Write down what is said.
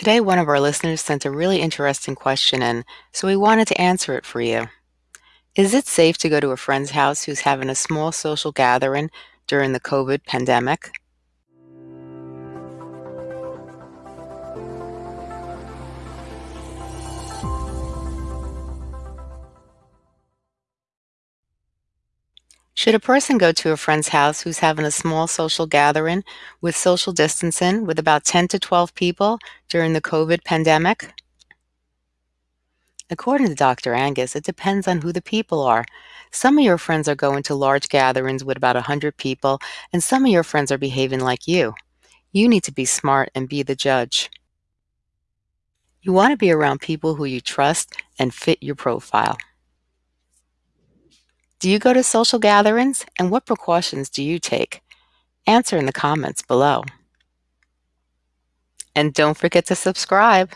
Today, one of our listeners sent a really interesting question in, so we wanted to answer it for you. Is it safe to go to a friend's house who's having a small social gathering during the COVID pandemic? Should a person go to a friend's house who's having a small social gathering with social distancing with about 10 to 12 people during the COVID pandemic? According to Dr. Angus, it depends on who the people are. Some of your friends are going to large gatherings with about 100 people, and some of your friends are behaving like you. You need to be smart and be the judge. You want to be around people who you trust and fit your profile. Do you go to social gatherings, and what precautions do you take? Answer in the comments below. And don't forget to subscribe.